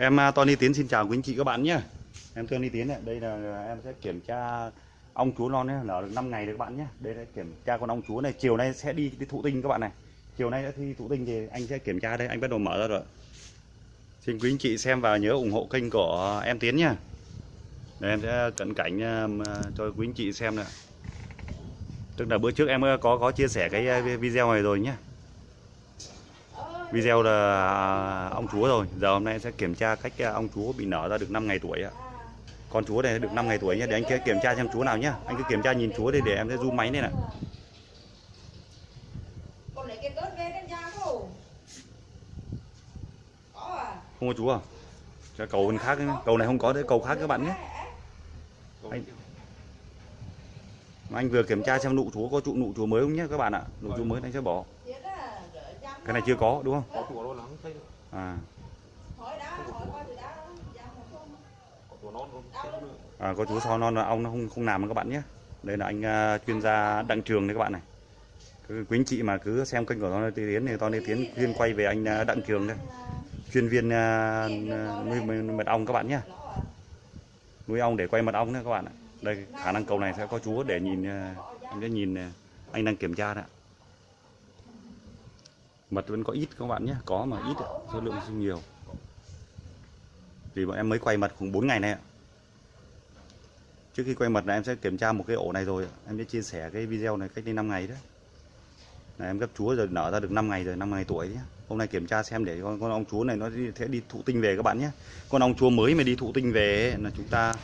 Em à, Tony Tiến xin chào quý anh chị các bạn nhé. Em Tony Tiến này, đây là em sẽ kiểm tra ong chúa non nhé, nở được 5 ngày được các bạn nhé. Đây là kiểm tra con ong chúa này, chiều nay sẽ đi, đi thụ tinh các bạn này. Chiều nay sẽ thi thụ tinh thì anh sẽ kiểm tra đây, anh bắt đầu mở ra rồi. Xin quý anh chị xem và nhớ ủng hộ kênh của em Tiến nhé. Đây em sẽ cận cảnh à, cho quý anh chị xem nè Tức là bữa trước em có có chia sẻ cái à, video này rồi nhé video là à, ong chúa rồi. Giờ hôm nay sẽ kiểm tra cách à, ong chúa bị nở ra được 5 ngày tuổi ạ. Con chúa này được 5 ngày tuổi nhé để anh kia kiểm tra xem chúa nào nhá anh cứ kiểm tra nhìn chúa đi để em sẽ zoom máy đây này không? Có à? không có chúa à? Cho cầu bên khác nhé. cầu này không có đấy cầu khác các bạn nhé. Anh mà anh vừa kiểm tra xem nụ chúa có trụ nụ chúa mới không nhé các bạn ạ? Nụ chúa mới anh sẽ bỏ cái này chưa có đúng không? À. À, có chú so non là ong nó không không làm các bạn nhé. Đây là anh à, chuyên gia đặng trường đấy các bạn này. Cứ quý anh chị mà cứ xem kênh của Tony Tiến thì Tony Tiến chuyên quay về anh à, đặng trường đây. Chuyên viên à, nuôi mật ong các bạn nhé. Nuôi ong để quay mật ong đấy các bạn ạ. Đây khả năng cầu này sẽ có chúa để nhìn anh sẽ nhìn anh đang kiểm tra đấy ạ mật vẫn có ít các bạn nhé. Có mà ít số lượng không nhiều. Vì bọn em mới quay mật khoảng 4 ngày này ạ. Trước khi quay mật là em sẽ kiểm tra một cái ổ này rồi em sẽ chia sẻ cái video này cách đây 5 ngày đấy. Là em gấp chúa rồi nở ra được 5 ngày rồi 5 ngày tuổi nhé hôm nay kiểm tra xem để con, con ong chúa này nó sẽ đi thụ tinh về các bạn nhé. Con ong chúa mới mà đi thụ tinh về ấy, là chúng ta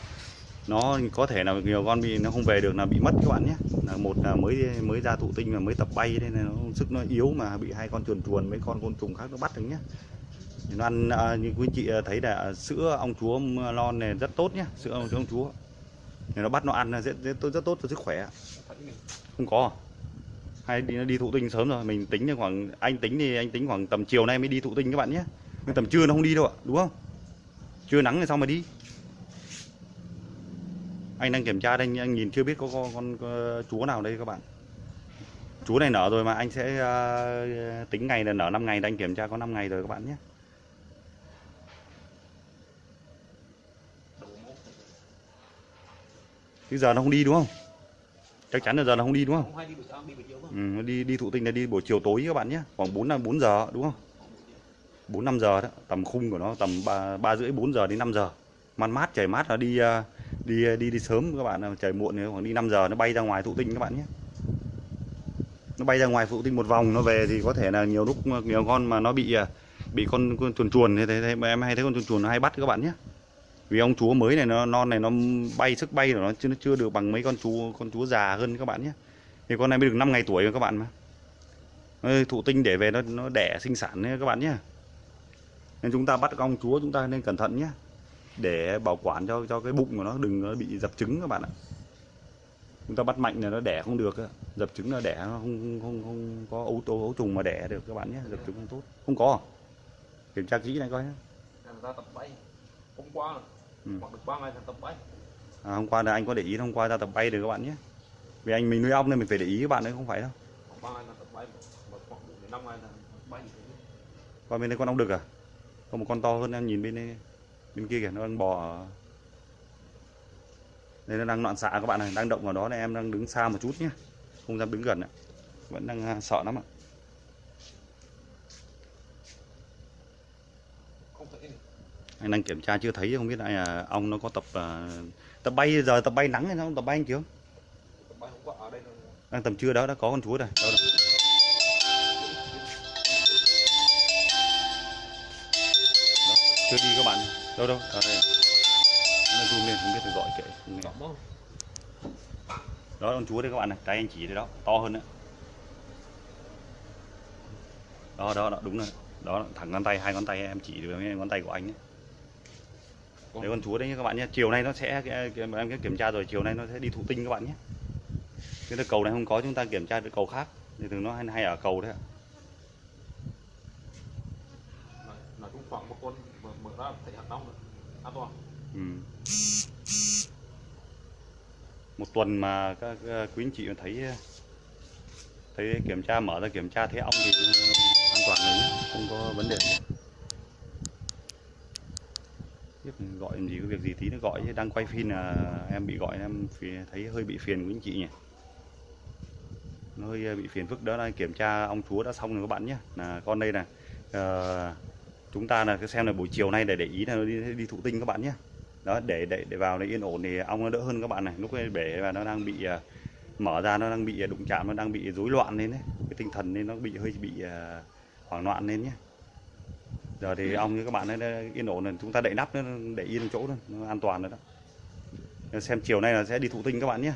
nó có thể là nhiều con bị nó không về được là bị mất các bạn nhé. Là một là mới mới ra thụ tinh mà mới tập bay nên là nó sức nó yếu mà bị hai con chuồn chuồn mấy con côn trùng khác nó bắt được nhé. Nó ăn à, như quý chị à, thấy là sữa ong chúa lon này rất tốt nhé sữa ong, ong chúa. Thì nó bắt nó ăn là rất, rất, rất tốt cho sức khỏe. Không có. Hay đi nó đi thụ tinh sớm rồi mình tính khoảng anh tính thì anh tính khoảng tầm chiều nay mới đi thụ tinh các bạn nhé. Tầm trưa nó không đi đâu ạ đúng không? Trưa nắng thì sao mà đi? Anh đang kiểm tra đây anh nhìn chưa biết có con, con, con chúa nào đây các bạn. Chúa này nở rồi mà anh sẽ uh, tính ngày là nở 5 ngày anh kiểm tra có 5 ngày rồi các bạn nhé. Đầu giờ nó không đi đúng không? Chắc chắn là giờ nó không đi đúng không? Ừ, đi đi thụ tinh là đi buổi chiều tối các bạn nhé. Khoảng 4 là 4 giờ đúng không? 4 5 giờ đó tầm khung của nó tầm ba ba rưỡi 4 giờ đến 5 giờ. Man mát trời mát là đi uh, đi đi đi sớm các bạn trời muộn khoảng đi 5 giờ nó bay ra ngoài thụ tinh các bạn nhé. Nó bay ra ngoài thụ tinh một vòng nó về thì có thể là nhiều lúc nhiều con mà nó bị à, bị con, con chuồn chuồn như thế, mà em hay thấy con chuồn chuồn nó hay bắt các bạn nhé. Vì ông chúa mới này nó non này nó bay sức bay của nó chưa nó chưa được bằng mấy con chú con chúa già hơn các bạn nhé. Thì con này mới được 5 ngày tuổi rồi các bạn mà. Thụ tinh để về nó nó đẻ sinh sản nhé các bạn nhé. Nên chúng ta bắt con chúa chúng ta nên cẩn thận nhé để bảo quản cho cho cái bụng của nó đừng nó bị dập trứng các bạn ạ. Chúng ta bắt mạnh là nó đẻ không được dập trứng là đẻ nó không không không có ấu tố ấu trùng mà đẻ được các bạn nhé. Dập trứng không tốt. Không có à? kiểm tra kỹ này coi nhé. Ra tập bay. Hôm qua Ừ. hoặc được ba ngày tập bay. À, hôm qua là anh có để ý hôm qua ra tập bay được các bạn nhé. Vì anh mình nuôi ong nên mình phải để ý các bạn đấy không phải đâu. Ba ngày là tập bay mà khoảng bốn đến năm ngày là bay. Như thế qua bên đây con ong đực à? Có một con to hơn em nhìn bên đây bên kia kìa nó đang bò ở... đây nó đang loạn xạ các bạn này đang động vào đó này em đang đứng xa một chút nhé. Không dám đứng gần ạ. Vẫn đang à, sợ lắm ạ. Không anh đang kiểm tra chưa thấy không biết ai à, ong nó có tập à, tập bay giờ tập bay nắng hay sao? Tập bay anh chưa đang tầm trưa đó đã có con chúa rồi. Đâu rồi chưa đi các bạn đâu đâu ở đây à? nó zoom lên không biết phải gọi kệ đó con chúa đây các bạn này tay anh chỉ đây đó to hơn nữa đó đó, đó đúng rồi. Đó thẳng ngón tay hai ngón tay em chỉ được ngón tay của anh ấy. đấy con chúa đấy các bạn nhé chiều nay nó sẽ em sẽ kiểm tra rồi chiều nay nó sẽ đi thụ tinh các bạn nhé cái cầu này không có chúng ta kiểm tra được cầu khác. Thì thường nó hay, hay ở cầu đấy ạ. Nói chung khoảng một con ra thấy hạt đông rồi an toàn ừ. một tuần mà các quý anh chị thấy thấy kiểm tra mở ra kiểm tra thấy ong thì an toàn rồi nhé. Không có vấn đề gì. Gọi làm gì có việc gì tí nó gọi chứ đang quay phim là em bị gọi em thấy hơi bị phiền của anh chị nhỉ. Nó hơi bị phiền phức đó là kiểm tra ong chúa đã xong rồi các bạn nhé. Là con đây này ờ, chúng ta là cái xem là buổi chiều nay để để ý là nó đi, đi thụ tinh các bạn nhé. Đó để để để vào để yên ổn thì ong nó đỡ hơn các bạn này. Lúc ấy bể và nó đang bị à, mở ra nó đang bị à, đụng chạm nó đang bị rối loạn lên đấy. Cái tinh thần nên nó bị hơi bị à, hoảng loạn lên nhé. Giờ thì ong như các bạn ấy yên ổn rồi chúng ta đậy nắp nó để yên chỗ thôi nó an toàn rồi đó. Xem chiều nay là sẽ đi thụ tinh các bạn nhé.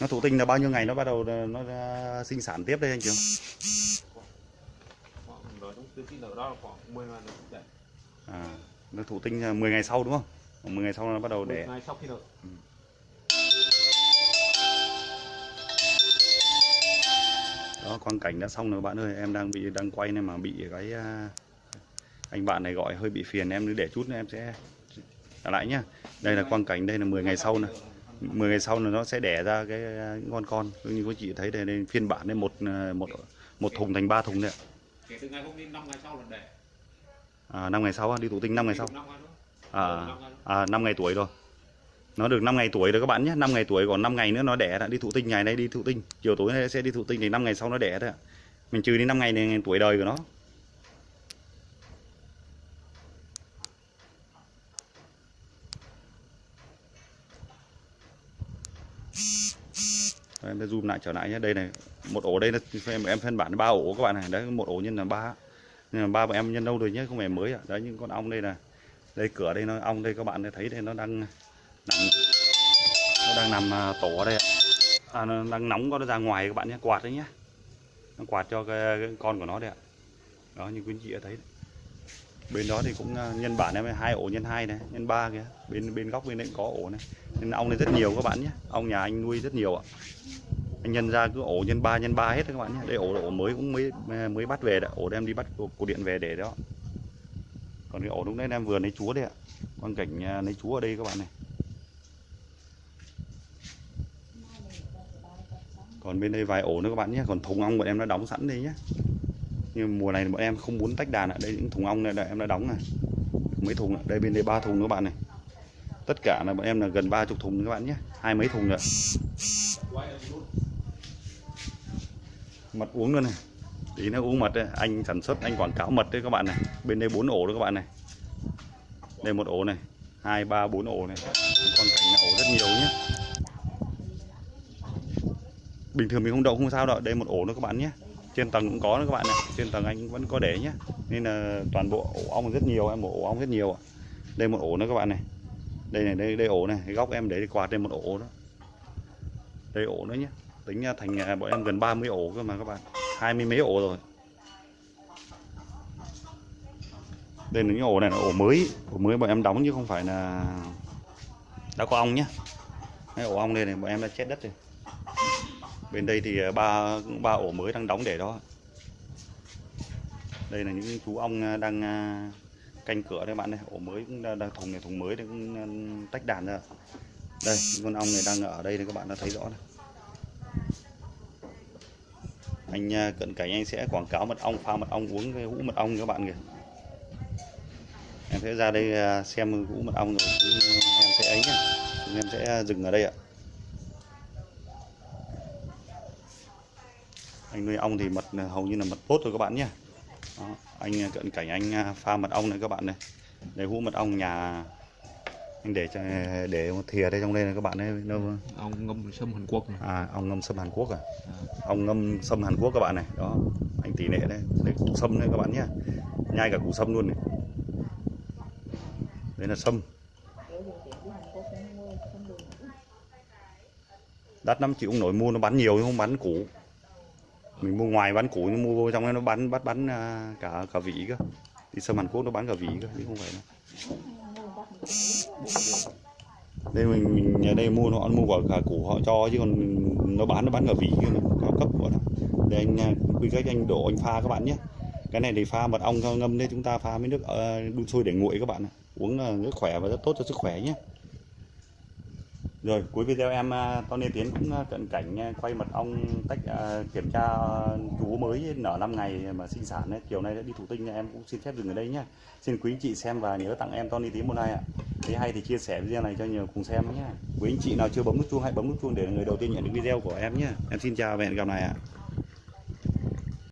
Nó thụ tinh là bao nhiêu ngày nó bắt đầu nó sinh sản tiếp đây anh Trường? Tiêu chí nợ đó là khoảng 10 ngày đẻ à, nó thụ tinh là 10 ngày sau đúng không? 10 ngày sau nó bắt đầu 10 đẻ ngày sau khi nợ đó quang cảnh đã xong rồi bạn ơi em đang bị đang quay nên mà bị cái à, anh bạn này gọi hơi bị phiền em cứ để chút nữa em sẽ trả lại nhá. Đây là quang cảnh đây là 10 ngày sau này 10 ngày sau là nó sẽ đẻ ra cái à, những con. Con như quý chị thấy đây, đây phiên bản đây một à, một một thùng thành ba thùng đấy ạ. Kể từ ngày hôm nay 5 ngày sau là đẻ à, 5 ngày sau đi thụ tinh 5 ngày sau năm ngày nữa à, ngày à 5 ngày tuổi rồi nó được 5 ngày tuổi rồi các bạn nhé 5 ngày tuổi còn 5 ngày nữa nó đẻ đã đi thụ tinh ngày nay đi thụ tinh chiều tối nay sẽ đi thụ tinh thì 5 ngày sau nó đẻ ạ mình trừ đi 5 ngày này tuổi đời của nó Rồi, em sẽ zoom lại trở lại nhé. Đây này một ổ đây là em em phân bản ba ổ các bạn này. Đấy một ổ nhân là ba. Nhưng mà ba bọn em nhân đâu rồi nhé không phải mới ạ. Đấy những con ong đây là đây cửa đây nó ong đây các bạn thấy đây nó đang nằm nó đang nằm à, tổ ở đây ạ. À, nó đang nóng có nó ra ngoài các bạn nhé quạt đấy nhé. Nó quạt cho cái, cái con của nó đây ạ. Đó như quý anh chị đã thấy. Đấy. bên đó thì cũng à, nhân bản em hai ổ nhân hai này nhân ba kìa. Bên bên góc bên đấy cũng có ổ này nên ong này rất nhiều các bạn nhé. Ong nhà anh nuôi rất nhiều ạ. Anh nhân ra cứ ổ nhân ba nhân ba hết các bạn nhé. Đây ổ ổ mới cũng mới mới bắt về đã, ổ đem đi bắt cổ điện về để đó. Còn cái ổ lúc nãy em vừa lấy chúa đây ạ. Quang cảnh à, lấy chúa ở đây các bạn này. Còn bên đây vài ổ nữa các bạn nhé. Còn thùng ong bọn em đã đóng sẵn đây nhé. Nhưng mùa này bọn em không muốn tách đàn ạ. Đây những thùng ong này đã em đã đóng này. Mấy thùng ạ. Đây bên đây ba thùng nữa các bạn này tất cả là bọn em là gần ba chục thùng các bạn nhé. Hai mấy thùng nữa mật uống luôn này. Tí nó uống mật đấy. anh sản xuất, anh quảng cáo mật đấy các bạn này. Bên đây bốn ổ đó các bạn này. Đây một ổ này. Hai, ba, bốn ổ này. Con cảnh là ổ rất nhiều nhé. Bình thường mình không đậu, không sao đâu. Đây một ổ nữa các bạn nhé. Trên tầng cũng có nữa các bạn này. Trên tầng anh vẫn có để nhé. Nên là toàn bộ ổ ong rất nhiều, em ổ ong rất nhiều ạ. Đây một ổ nữa các bạn này đây này đây đây ổ này cái góc em để đi quạt đây một ổ đó. Đây ổ nữa nhé tính ra thành à, bọn em gần 30 ổ cơ mà các bạn. Hai mươi mấy ổ rồi. Đây là những ổ này là ổ mới. Ổ mới bọn em đóng chứ không phải là đã có ong nhé Đấy, ổ ong đây này bọn em đã chết đất rồi. Bên đây thì à, ba ba ổ mới đang đóng để đó. Đây là những chú ong à, đang canh cửa đây bạn này ổ mới cũng đang, thùng này thùng mới đây cũng ừ, tách đàn ra. Đây con ong này đang ở đây này các bạn đã thấy rõ này. Anh à, cận cảnh anh sẽ quảng cáo mật ong pha mật ong uống cái hũ mật ong các bạn kìa. Em sẽ ra đây à, xem hũ mật ong rồi ừ, em sẽ ấy nhá. Em sẽ dừng ở đây ạ. Anh nuôi ong thì mật hầu như là mật tốt rồi các bạn nhé đó, anh à, cận cảnh anh à, pha mật ong này các bạn này. Đây hũ mật ong nhà anh để cho để một thìa đây trong đây này các bạn ấy nó ông ngâm sâm Hàn Quốc này. À ong ngâm sâm Hàn Quốc à? Ong ngâm sâm Hàn Quốc các bạn này. Đó anh tỷ lệ đây đây củ sâm đây các bạn nhé. Nhai cả củ sâm luôn này. Đây là sâm. Đắt lắm chị cũng nổi mua nó bán nhiều chứ không bán củ mình mua ngoài bán củ nhưng mua vô trong nó bán, bắt, bán à, cả cả vị cơ. Đi sâm Hàn Quốc nó bán cả vị cơ chứ không phải đâu. Đây mình mình ở đây mua, nó mua quả cả củ họ cho, chứ còn nó bán nó bán cả vị cơ cao cấp của nó để anh à, quy cách anh đổ, anh pha các bạn nhé. Cái này thì pha mật ong, ngâm đấy chúng ta pha với nước à, đun sôi để nguội các bạn ạ. Uống là rất khỏe và rất tốt cho sức khỏe nhé. Rồi, cuối video em à, Tony Tiến cũng à, cận cảnh à, quay mật ong tách kiểm tra chú mới nở 5 ngày mà sinh sản ấy. Chiều nay đã đi thụ tinh, em cũng xin phép dừng ở đây nhé. Xin quý anh chị xem và nhớ tặng em Tony Tiến một like ạ. Thấy hay thì chia sẻ video này cho nhiều cùng xem nhé. Quý anh chị nào chưa bấm nút chuông, hãy bấm nút chuông để là người đầu tiên nhận được video của em nhé. Em xin chào và hẹn gặp lại ạ.